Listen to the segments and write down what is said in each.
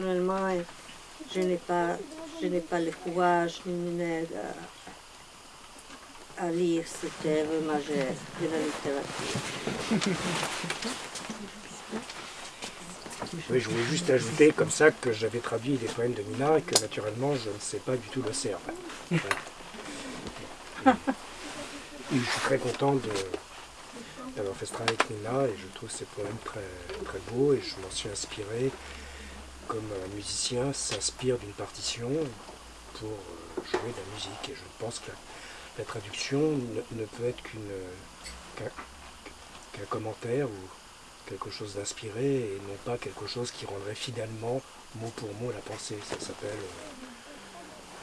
Personnellement, je n'ai pas, je n'ai pas le courage ni l'aide à, à lire cette œuvre majeure de la littérature. Oui, je voulais juste ajouter comme ça que j'avais traduit les poèmes de Nina et que naturellement je ne sais pas du tout le serbe. Je suis très content d'avoir fait ce travail avec Nina et je trouve ces poèmes très, très beaux et je m'en suis inspiré comme un musicien s'inspire d'une partition pour euh, jouer de la musique. Et je pense que la, traduction ne, peut être qu'une qu'un commentaire ou quelque chose d'inspiré et non pas quelque chose qui rendrait fidèlement mot pour mot la pensée. Ça s'appelle euh,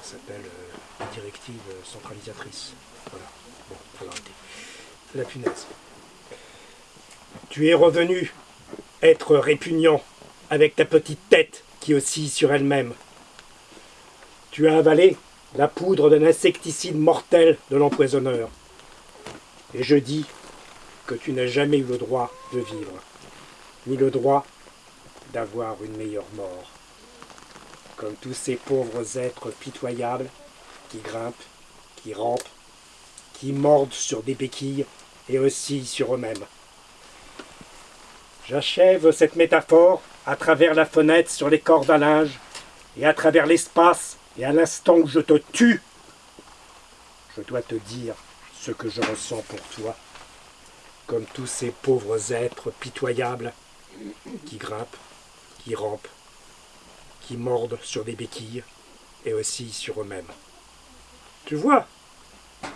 ça s'appelle euh, la directive centralisatrice. Voilà. Bon, faut arrêter. La punaise. Tu es revenu être répugnant avec ta petite tête qui oscille sur elle-même. Tu as avalé la poudre d'un insecticide mortel de l'empoisonneur. Et je dis que tu n'as jamais eu le droit de vivre, ni le droit d'avoir une meilleure mort. Comme tous ces pauvres êtres pitoyables qui grimpent, qui rampent, qui mordent sur des béquilles et oscillent sur eux-mêmes. J'achève cette métaphore à travers la fenêtre sur les cordes à linge et à travers l'espace et à l'instant où je te tue. Je dois te dire ce que je ressens pour toi, comme tous ces pauvres êtres pitoyables qui grimpent, qui rampent, qui mordent sur des béquilles et oscillent sur eux-mêmes. Tu vois,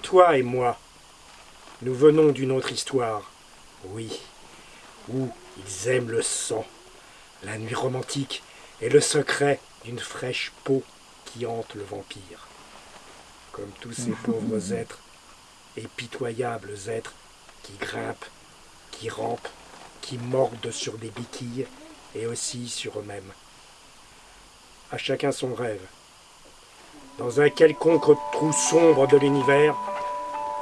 toi et moi, nous venons d'une autre histoire, oui, où ils aiment le sang, la nuit romantique et le secret d'une fraîche peau qui hante le vampire. Comme tous ces pauvres êtres et pitoyables êtres qui grimpent, qui rampent, qui mordent sur des béquilles et oscillent sur eux-mêmes. À chacun son rêve. Dans un quelconque trou sombre de l'univers,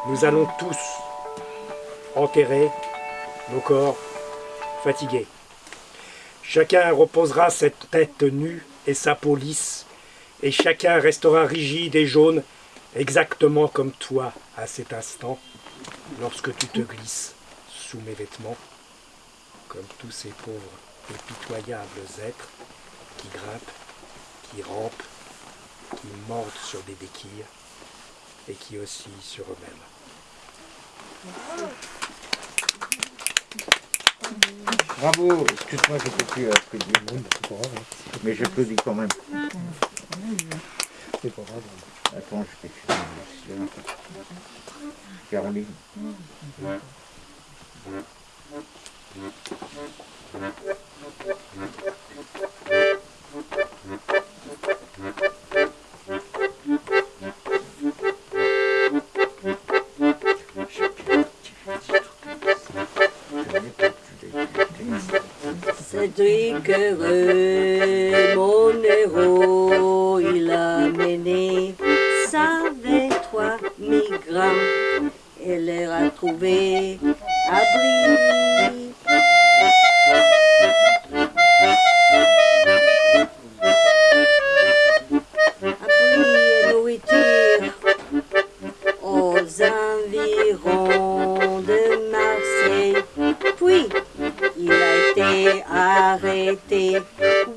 nous allons tous enterrer nos corps fatigués. Chacun reposera cette tête nue et sa peau lisse, et chacun restera rigide et jaune, exactement comme toi à cet instant, lorsque tu te glisses sous mes vêtements, comme tous ces pauvres et pitoyables êtres qui grimpent, qui rampent, qui mordent sur des béquilles et qui oscillent sur eux-mêmes. Bravo Excuse-moi, je peux plus applaudir monde, c'est pas grave. hein. Mais j'applaudis quand même. C'est pas grave. Attends, je vais faire un dossier. Caroline. Cédric heureux, mon héros, il a mené savait trois migrants et les a trouvés abri. Abri et nourriture aux environs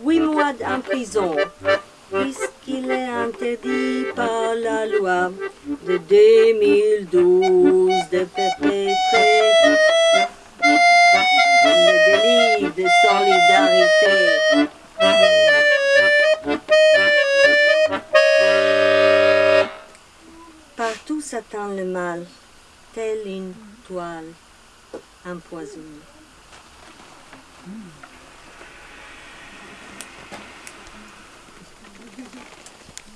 huit mois en prison, puisqu'il est interdit par la loi de 2012 de perpétrer le délit de solidarité. Partout s'attend le mal, tel une toile empoisonnée.